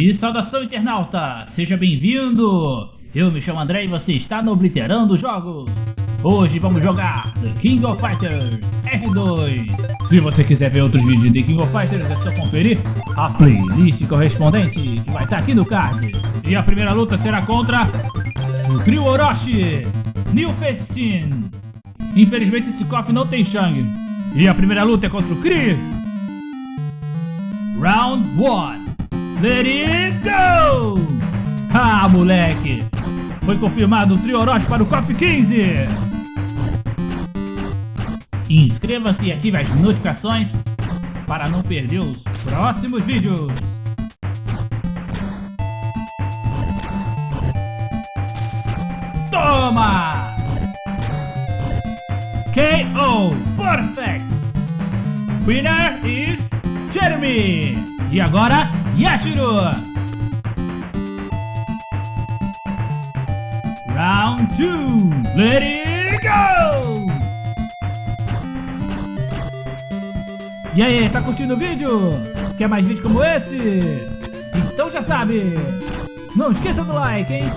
E saudação internauta, seja bem-vindo! Eu me chamo André e você está no Obliterando Jogos. Hoje vamos jogar The King of Fighters R2. Se você quiser ver outros vídeos de King of Fighters, é só conferir a playlist correspondente que vai estar aqui no card. E a primeira luta será contra o trio Orochi, New Festin. Infelizmente esse cofre não tem Shang. E a primeira luta é contra o Chris. Round 1. Let it go! Ah, moleque! Foi confirmado o trio Orochi para o COP 15! Inscreva-se e ative as notificações para não perder os próximos vídeos! Toma! KO! Perfect! Winner is Jeremy! E agora, 2, let it go! E aí, tá curtindo o vídeo? Quer mais vídeos como esse? Então já sabe! Não esqueça do like, hein?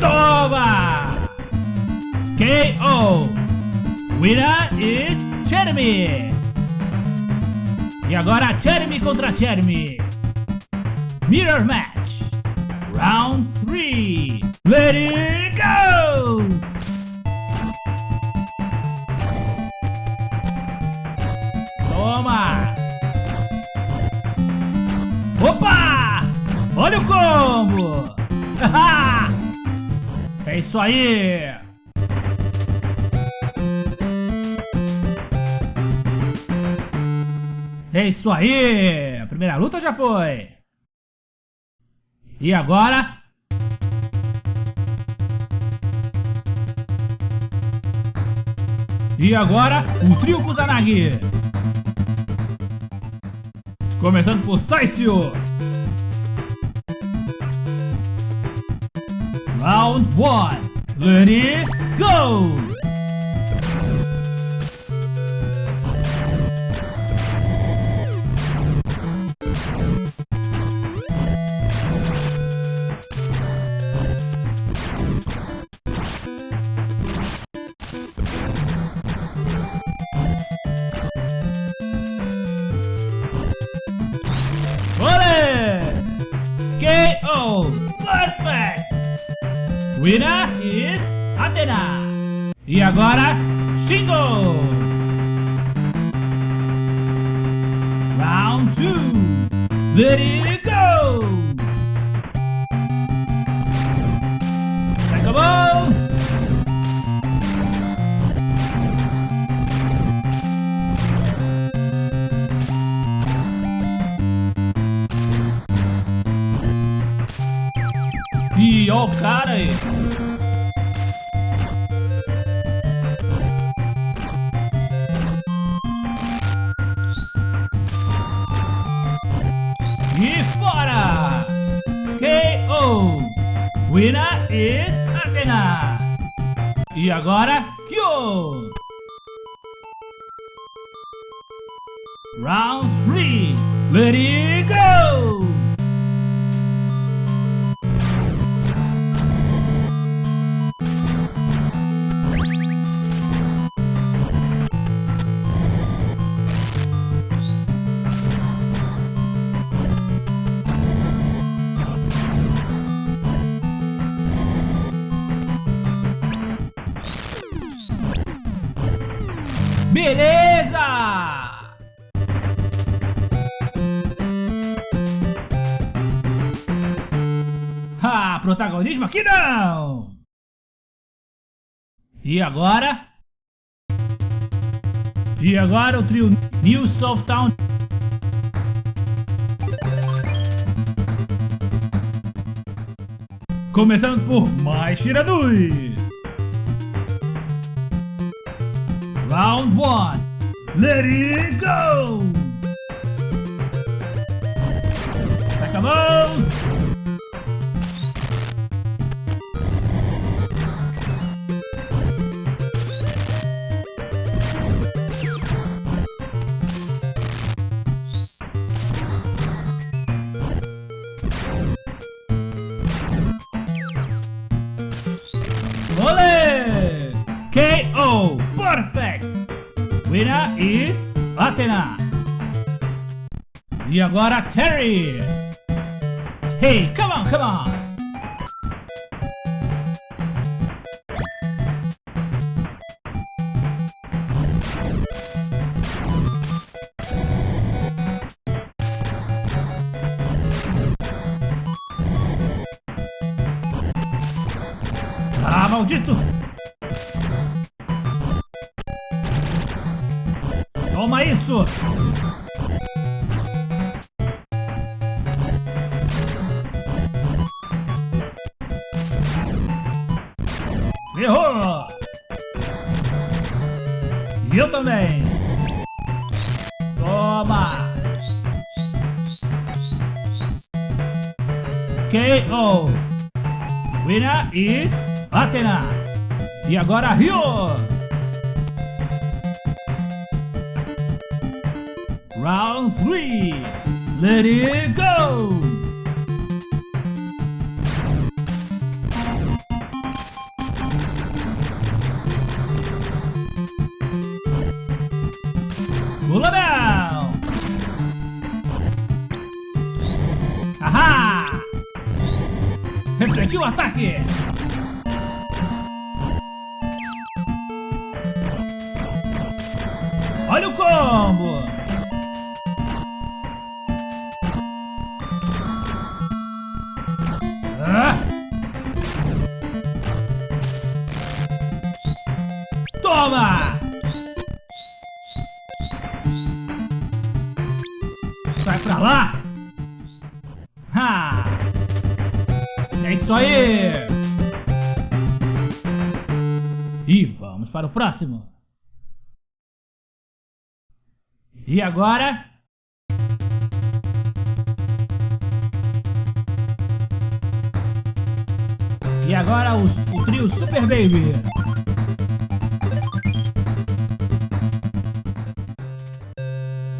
Toma! KO! Winner is Jeremy! E agora Jeremy contra Jeremy! Mirror Match. Round 3. Let it go! Toma! Opa! Olha o combo! é isso aí! É isso aí! A primeira luta já foi! E agora? E agora, o trio Kusanagi. Começando por Saisio. Round 1. Ready, go! E agora, Shingo. Round 2. Ready go. Acabou. E o cara E fora! KO! Winner is Athena! E agora, Kyo! Round 3! Let it go! Beleza! Ah, protagonismo aqui não! E agora? E agora o trio New South Town Começando por mais Shiranui Round 1 Let it go! Acabou! Is Athena. E agora Terry. Hey, come on, come on. Ah, maldito! Isso! Errou! E eu também! Toma! KO! Winner is Athena! E agora Rio! Round 3! Let it go! Pula não! Ahá! Refletiu o ataque! Sai pra lá! Ha! É isso aí! E vamos para o próximo! E agora? E agora o, o trio Super Baby.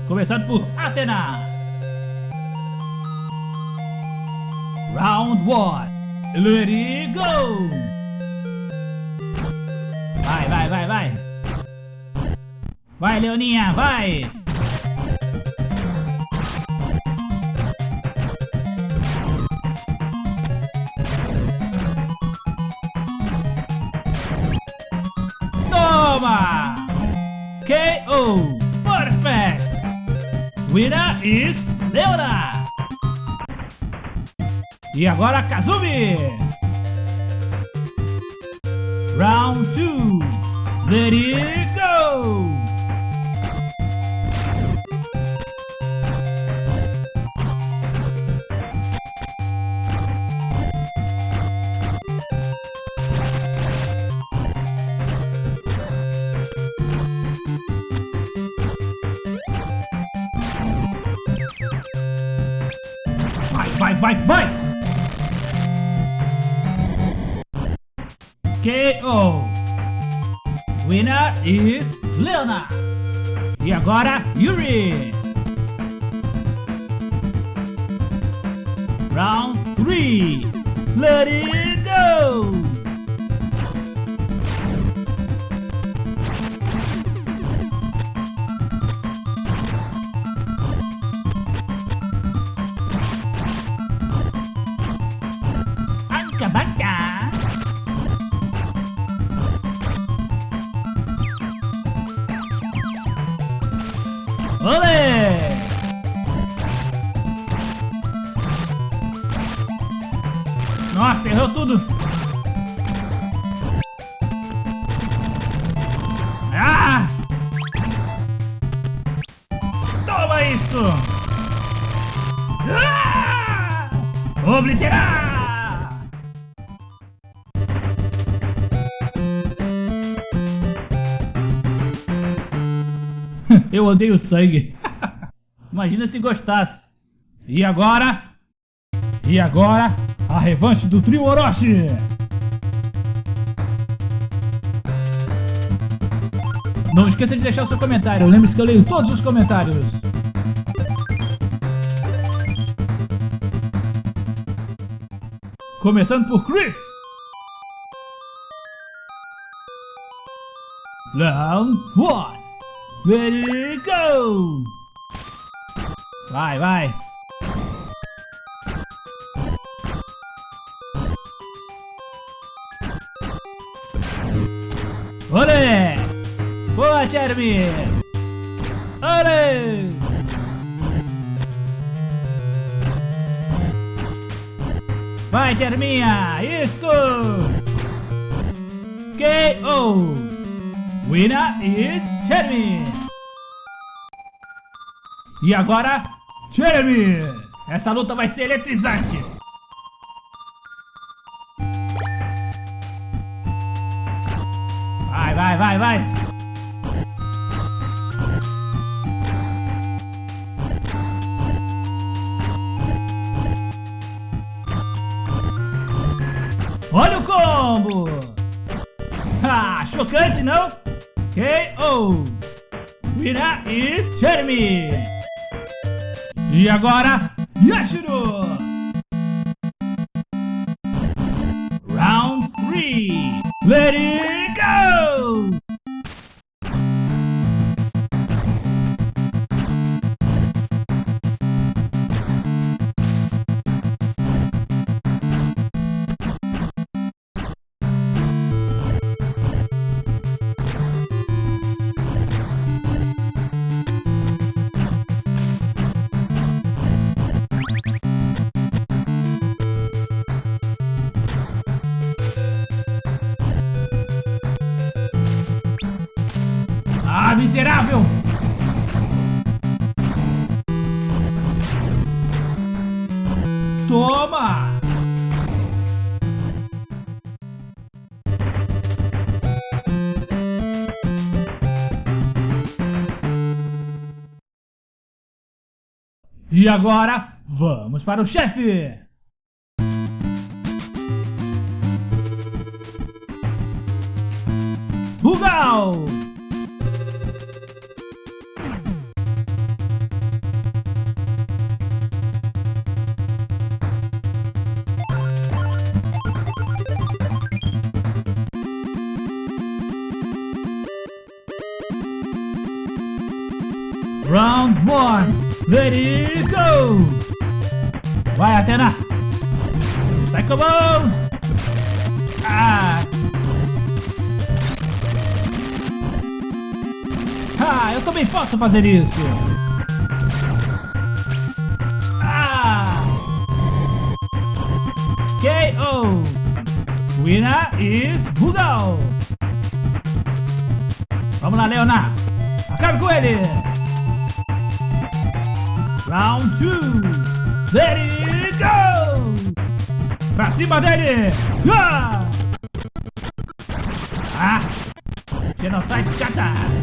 Começando por Athena. Round 1. Let it go! Vai, vai, vai, vai! Vai, Leoninha, vai! Toma! KO! Perfect! Winner is Leona! E agora Kazumi! Round 2! Let go! Vai, vai, vai, KO! Winner is Leona! E agora, Yuri! Round 3! Let it go! Obliterar! Eu odeio sangue. Imagina se gostasse. E agora? E agora? A revanche do trio Orochi! Não esqueça de deixar o seu comentário. Lembre-se que eu leio todos os comentários. Começando por Chris. Round 1. Let it go! Vai, vai! Olé! Boa, Jeremy! Olé! Vai, Jerminha! Isso! KO! Winner is Jeremy! E agora, Jeremy! Essa luta vai ser eletrizante! Combo! Ah, chocante, não? KO! Winner is Jeremy! E agora, Yashiro! Round 3! Let miserável! Toma! E agora, vamos para o chefe! Rugal! Round 1, ready, go! Vai, Atena! Sai com! Ah! Ah, eu também posso fazer isso! Ah! KO! Winner is Rugal! Vamos lá, Leonardo! Acabe com ele! Round 2! Ready, go! Pra cima dele! Ah! Ah! Genocide Chata!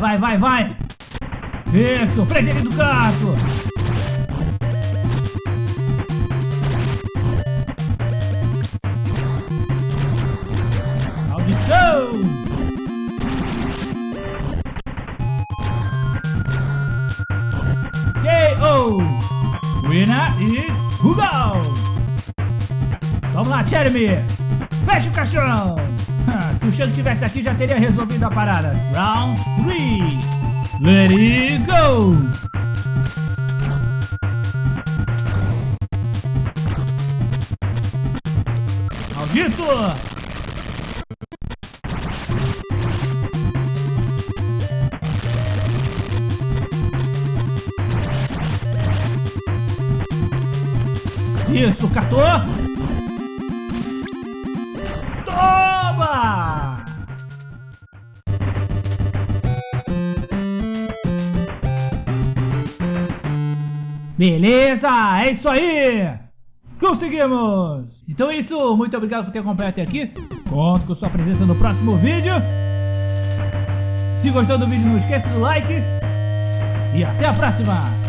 Vai, vai, vai! Isso, prende ele do canto! Maldição! KO! Winner is Rugal! Vamos lá, Jeremy! Fecha o caixão! O Xande tivesse aqui, já teria resolvido a parada. Round 3. Let it go! Maldito! Beleza, é isso aí! Conseguimos! Então é isso, muito obrigado por ter acompanhado até aqui. Conto com sua presença no próximo vídeo. Se gostou do vídeo, não esqueça do like. E até a próxima!